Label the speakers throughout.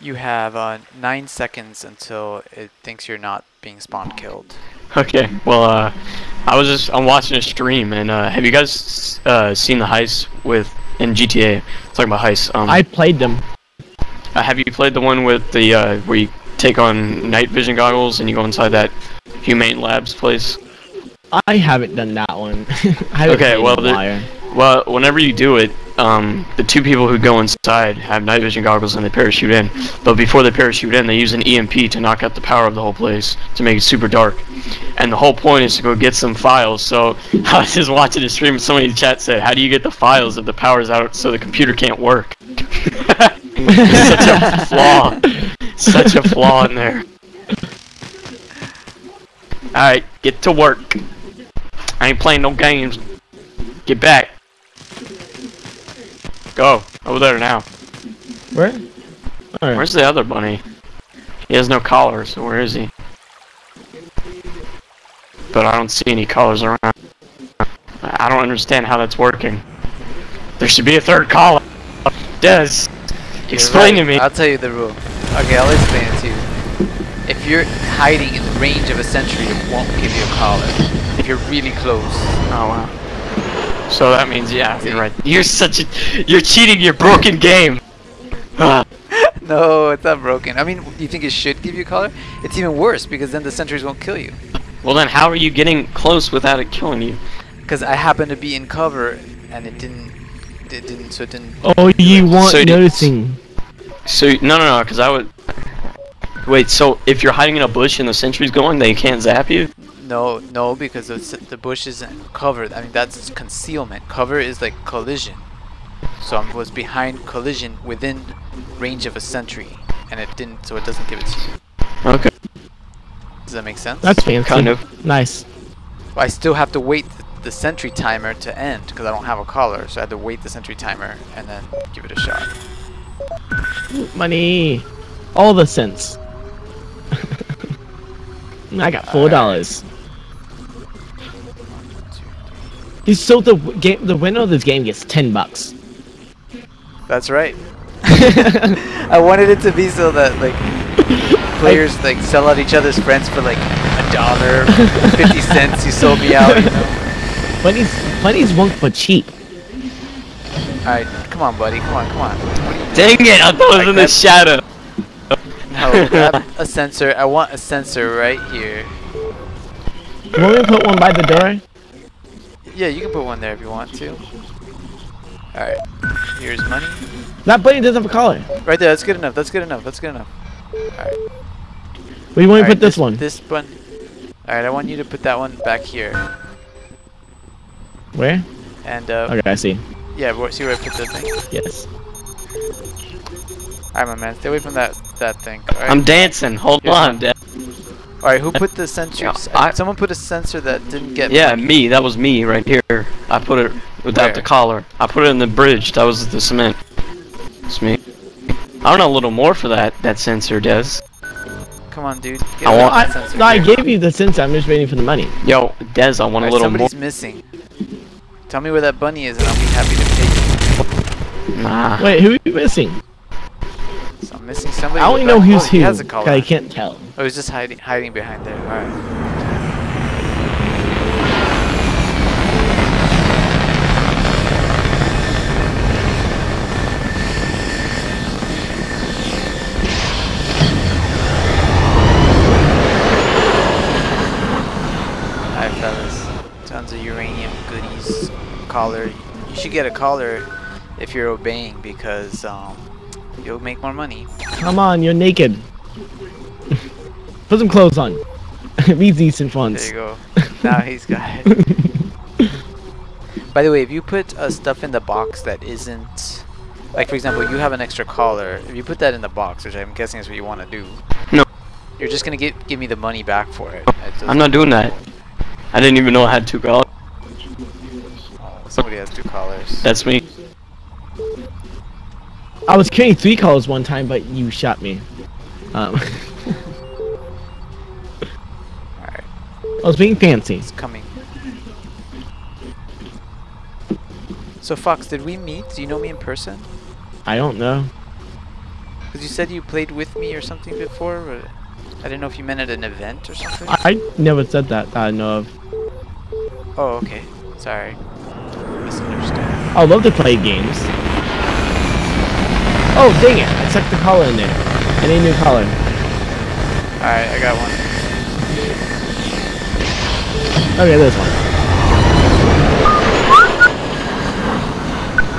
Speaker 1: You have uh, nine seconds until it thinks you're not being spawn killed.
Speaker 2: Okay, well, uh, I was just I'm watching a stream, and uh, have you guys uh, seen the heist with in GTA? Talking about heists. Um,
Speaker 3: I played them.
Speaker 2: uh, have you played the one with the uh, where you take on night vision goggles and you go inside that Humane Labs place?
Speaker 3: I haven't done that one. I
Speaker 2: Okay, well,
Speaker 3: The
Speaker 2: the- Well, whenever you do it, um, the two people who go inside have night vision goggles and they parachute in. But before they parachute in, they use an EMP to knock out the power of the whole place to make it super dark. And the whole point is to go get some files. So I was just watching the stream and somebody in the chat said, "How do you get the files if the power's out so the computer can't work?" Such a flaw. Such a flaw in there. Alright, get to work. I ain't playing no games. Get back. Go. Over there now.
Speaker 3: Where? Alright.
Speaker 2: Where's the other bunny? He has no collar, so where is he? But I don't see any collars around. I don't understand how that's working. There should be a third collar. Des, explain
Speaker 1: right.
Speaker 2: to me.
Speaker 1: I'll tell you the rule. Okay, I'll explain it to you. If you're hiding in the range of a sentry, it won't give you a collar. If you're really close.
Speaker 2: Oh wow. So that means yeah, you're right. You're such a you're cheating your broken game.
Speaker 1: No, it's not broken. I mean, you think it should give you color? It's even worse because then the sentries won't kill you.
Speaker 2: well then how are you getting close without it killing you?
Speaker 1: Because I happened to be in cover and it didn't. It didn't. So it didn't.
Speaker 3: Oh, you want
Speaker 2: So
Speaker 3: noticing.
Speaker 2: So no no no, because I would. Wait, so if you're hiding in a bush and the sentry's going, they can't zap you?
Speaker 1: No, no, because the, the bush isn't covered. I mean, that's concealment. Cover is like collision. So I was behind collision within range of a sentry, and it didn't. So it doesn't give it to you.
Speaker 2: Okay.
Speaker 1: Does that make sense?
Speaker 3: That's fancy.
Speaker 2: Kind of.
Speaker 3: Nice.
Speaker 1: I still have to wait the, the sentry timer to end because I don't have a collar. So I had to wait the sentry timer and then give it a shot.
Speaker 3: Money. All the cents. I got four dollars. So the game, the winner of this game gets ten bucks.
Speaker 1: That's right. I wanted it to be so that like players like sell out each other's friends for like a dollar, fifty cents. You sold me out. You know.
Speaker 3: Plenty's plenty's won't for cheap.
Speaker 1: All right, come on, buddy. Come on, come on. What are you
Speaker 2: Dang it! I thought it was
Speaker 1: Like
Speaker 2: in the shadow.
Speaker 1: No, grab a sensor. I want a sensor right here.
Speaker 3: You want me to put one by the door?
Speaker 1: Yeah, you can put one there if you want to. Alright, here's money.
Speaker 3: That bunny doesn't have a collar.
Speaker 1: Right there, that's good enough, that's good enough, that's good enough. Alright.
Speaker 3: Where do you want me to put this one?
Speaker 1: This one. Alright, I want you to put that one back here.
Speaker 3: Where?
Speaker 1: And, uh,
Speaker 3: Okay, I see.
Speaker 1: yeah, where- see where I put the thing?
Speaker 3: Yes.
Speaker 1: Alright, my man, stay away from that, that thing. Alright,
Speaker 2: I'm dancing. Hold
Speaker 1: Here's
Speaker 2: on. Dad.
Speaker 1: Alright, who put the sensors?
Speaker 2: I-
Speaker 1: Someone put a sensor that didn't get
Speaker 2: Yeah,
Speaker 1: money.
Speaker 2: me. That was me right here. I put it without
Speaker 1: Where?
Speaker 2: the collar. I put it in the bridge. That was the cement. It's me. I don't know a little more for that that sensor, Des.
Speaker 1: Come on, dude. Get
Speaker 2: I want-
Speaker 3: I,
Speaker 1: sensor
Speaker 3: no, I gave you the sensor. I'm just waiting for the money.
Speaker 2: Yo, Des, I want
Speaker 1: Alright,
Speaker 2: a little more.
Speaker 1: somebody's missing. Tell me where that bunny is and I'll be happy to pay you.
Speaker 2: Nah.
Speaker 3: Wait, who are you missing?
Speaker 1: So I'm missing somebody.
Speaker 3: I only know who's
Speaker 1: oh, he has a collar.
Speaker 3: I can't tell.
Speaker 1: Oh, he's just hiding, hiding behind there. All right. Alright, fellas. Tons of uranium goodies. Collar. You should get a collar if you're obeying because um, you'll make more money.
Speaker 3: Come on, you're naked. Put some clothes on. Be decent
Speaker 1: funds.
Speaker 3: There
Speaker 1: you go. Now he's got it. By the way, if you put uh, stuff in the box that isn't, like for example, you have an extra collar. If you put that in the box, which I'm guessing is what you want to do,
Speaker 2: No.
Speaker 1: you're just gonna get give me the money back for it. It
Speaker 2: I'm not doing that. I didn't even know I had two collars.
Speaker 1: Oh, somebody has two collars.
Speaker 2: That's me.
Speaker 3: I was carrying three colors one time, but you shot me. Um,
Speaker 1: Alright,
Speaker 3: I was being fancy.
Speaker 1: it's coming. So Fox, did we meet? Do you know me in person?
Speaker 3: I don't know.
Speaker 1: Because you said you played with me or something before. But I didn't know if you meant at an event or something.
Speaker 3: I, I never said that, that I know of.
Speaker 1: Oh, okay. Sorry. Misunderstood.
Speaker 3: I love to play games. Oh, dang it. I stuck the collar in there. I need a new collar.
Speaker 1: Alright, I got one.
Speaker 3: Okay, this one.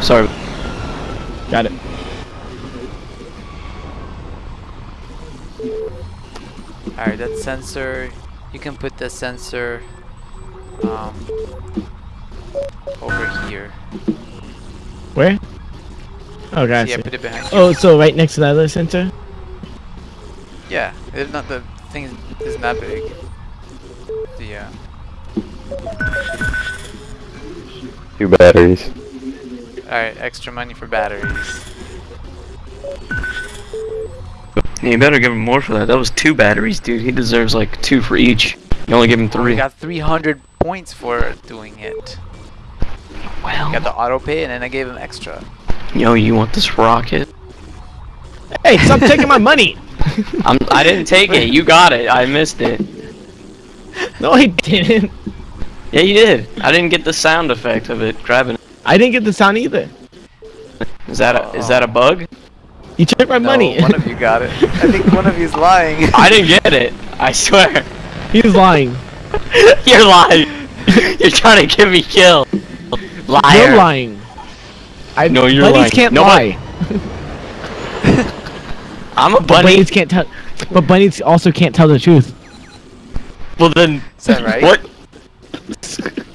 Speaker 2: Sorry.
Speaker 3: Got it.
Speaker 1: Alright, that sensor. You can put the sensor um, over here.
Speaker 3: Where? Oh,
Speaker 1: Yeah, put it behind you.
Speaker 3: Oh, so right next to the other center?
Speaker 1: Yeah, it's not the thing isn't big. The uh,
Speaker 4: Two batteries.
Speaker 1: alright, extra money for batteries.
Speaker 2: Yeah, you better give him more for that. That was two batteries, dude. He deserves like two for each. You only give him
Speaker 1: We
Speaker 2: three.
Speaker 1: got 300 points for doing it.
Speaker 2: Well,
Speaker 1: Got the auto pay and then I gave him extra.
Speaker 2: Yo, you want this rocket?
Speaker 3: Hey, stop taking my money!
Speaker 2: I'm, I didn't take it. You got it. I missed it.
Speaker 3: No, I didn't.
Speaker 2: Yeah, you did. I didn't get the sound effect of it grabbing. it.
Speaker 3: I didn't get the sound either.
Speaker 2: Is that a is that a bug?
Speaker 3: You took my
Speaker 1: No,
Speaker 3: money.
Speaker 1: one of you got it. I think one of you's lying.
Speaker 2: I didn't get it. I swear.
Speaker 3: He's lying.
Speaker 2: You're lying. You're trying to get me killed. Liar.
Speaker 3: You're lying. I,
Speaker 2: No, you're
Speaker 3: bunnies
Speaker 2: lying.
Speaker 3: can't
Speaker 2: No, but-
Speaker 3: lie.
Speaker 2: I'm a
Speaker 3: But
Speaker 2: bunny.
Speaker 3: bunnies can't tell. But bunnies also can't tell the truth.
Speaker 2: Well then,
Speaker 1: Is that right?
Speaker 2: what?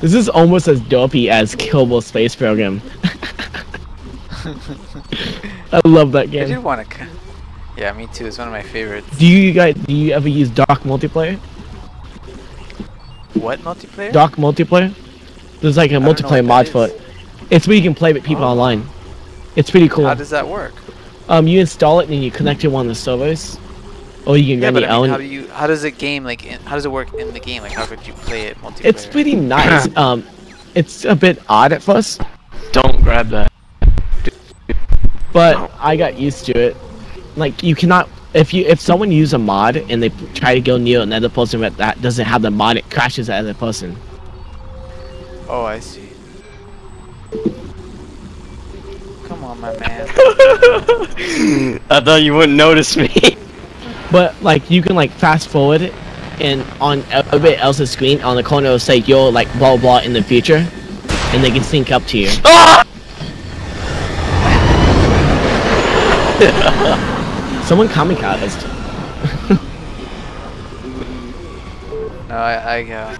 Speaker 3: This is almost as dopey as Kerbal Space Program. I love that
Speaker 1: game. I
Speaker 3: do
Speaker 1: want to. Yeah, me too. It's one of my favorites.
Speaker 3: Do you guys? Do you ever use Dark multiplayer?
Speaker 1: What multiplayer?
Speaker 3: Dark multiplayer? There's like a multiplayer mod for it. It's where you can play with people
Speaker 1: Oh.
Speaker 3: online. It's pretty cool.
Speaker 1: How does that work?
Speaker 3: Um, you install it and you connect it to one of the servers, or you can
Speaker 1: Yeah,
Speaker 3: run
Speaker 1: but
Speaker 3: your
Speaker 1: I mean,
Speaker 3: own.
Speaker 1: how do you? How does it game like? In, how does it work in the game? Like, how could you play it multiplayer?
Speaker 3: It's pretty nice. um, it's a bit odd at first,
Speaker 2: Don't grab that.
Speaker 3: but I got used to it. Like you cannot, if you if someone use a mod and they try to go near another person that, that doesn't have the mod, it crashes the other person.
Speaker 1: Oh, I see. Come on, my man.
Speaker 2: I thought you wouldn't notice me.
Speaker 3: But like you can like fast forward it, and on a everybody else's screen on the corner it'll say you're like blah blah in the future, and they can sync up to you.
Speaker 2: Ah!
Speaker 3: Someone kamikazed.
Speaker 1: No, I, I uh,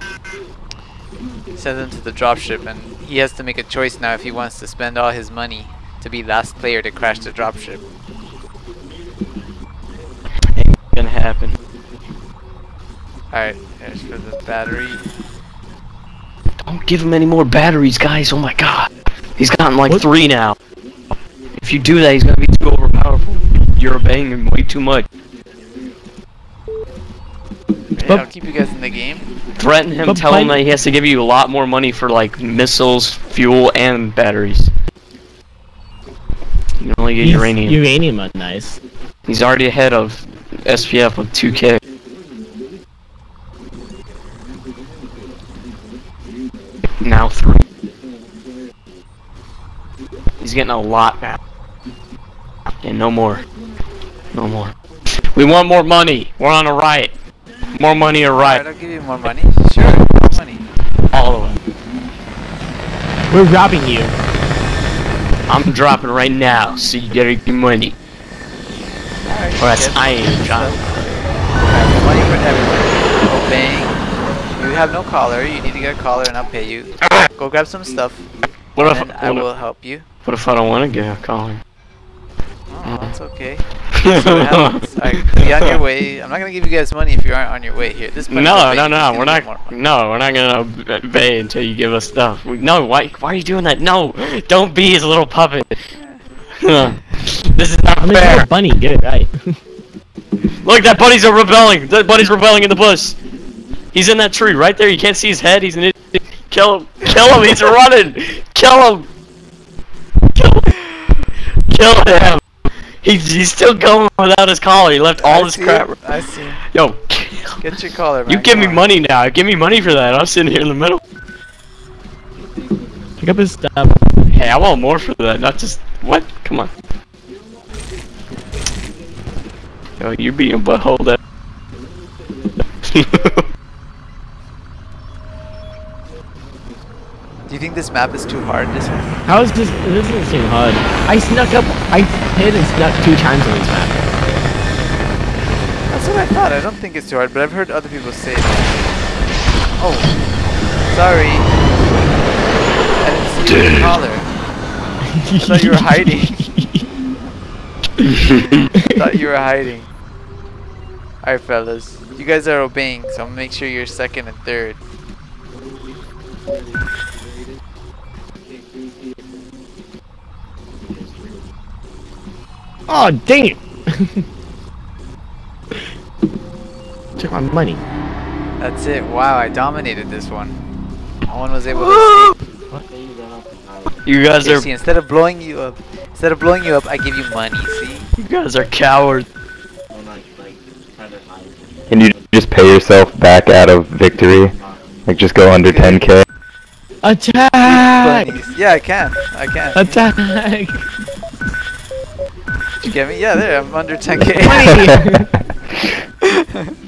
Speaker 1: sent him to the dropship, and he has to make a choice now if he wants to spend all his money to be last player to crash the dropship.
Speaker 2: Ain't gonna happen.
Speaker 1: Alright, there's for the battery.
Speaker 2: Don't give him any more batteries, guys. Oh my god. He's gotten like
Speaker 3: What?
Speaker 2: three now. If you do that, he's gonna be too overpowerful. You're obeying him way too much.
Speaker 1: Yeah, I'll keep you guys in the game.
Speaker 2: Threaten him,
Speaker 3: But
Speaker 2: tell him that he has to give you a lot more money for like missiles, fuel, and batteries. You can only get
Speaker 3: He's-
Speaker 2: uranium.
Speaker 3: Uranium are nice.
Speaker 2: He's already ahead of SPF with 2k. Now three. He's getting a lot now. And no more. No more. We want more money. We're on a riot. More money or
Speaker 1: Alright,
Speaker 2: riot.
Speaker 1: I'll give you more money. Sure, more money.
Speaker 2: All of it.
Speaker 3: We're robbing you.
Speaker 2: I'm dropping right now, so you gotta give me money.
Speaker 1: Alright,
Speaker 2: Or that's
Speaker 1: yes.
Speaker 2: I ain't dropping.
Speaker 1: Alright, money for everyone. Obeying. You have no collar. You need to get a collar, and I'll pay you. Go grab some stuff,
Speaker 2: What if,
Speaker 1: and I
Speaker 2: what,
Speaker 1: will
Speaker 2: if,
Speaker 1: help you.
Speaker 2: what if I don't want to get a collar?
Speaker 1: Oh, that's okay. That's what happens. Alright, be on your way. I'm not gonna give you guys money if you aren't on your way here. This money's
Speaker 2: No, no, no, we're not. No, we're not gonna obey until you give us stuff. We, no, why? Why are you doing that? No, don't be his little puppet. this is not
Speaker 3: I mean,
Speaker 2: fair.
Speaker 3: bunny. Get it right.
Speaker 2: Look, that bunny's are rebelling. That bunny's rebelling in the bush. He's in that tree right there. You can't see his head. He's an idiot. Kill him. Kill him, he's running! Kill him! Kill him! Kill him! He's, he's still going without his collar, he left all
Speaker 1: I
Speaker 2: his crap.
Speaker 1: him, I see.
Speaker 2: Yo,
Speaker 1: Get your collar, man.
Speaker 2: you give me money now, give me money for that, I'm sitting here in the middle.
Speaker 3: Pick up his stuff.
Speaker 2: Hey, I want more for that, not just, what? Come on. Yo, you're being a butthole that.
Speaker 1: think this map is too hard? This one?
Speaker 3: How is this? This doesn't seem hard. I snuck up. I hid and snuck two times on this map.
Speaker 1: That's what I thought. I don't think it's too hard, but I've heard other people say that. Oh, sorry. I didn't see your collar. I thought you were hiding. I thought you were hiding. Alright, fellas. You guys are obeying, so I'm gonna make sure you're second and third.
Speaker 3: Oh dang it! Took my money.
Speaker 1: That's it. Wow, I dominated this one. No one was able to escape.
Speaker 2: you guys
Speaker 1: Here,
Speaker 2: are,
Speaker 1: see, instead of blowing you up, instead of blowing you up, I give you money. See?
Speaker 2: you guys are cowards.
Speaker 4: Can you just pay yourself back out of victory? Like just go under 10k?
Speaker 3: Attack!
Speaker 1: Yeah, I can. I can.
Speaker 3: Attack!
Speaker 1: Did You get me? Yeah, there, I'm under 10k.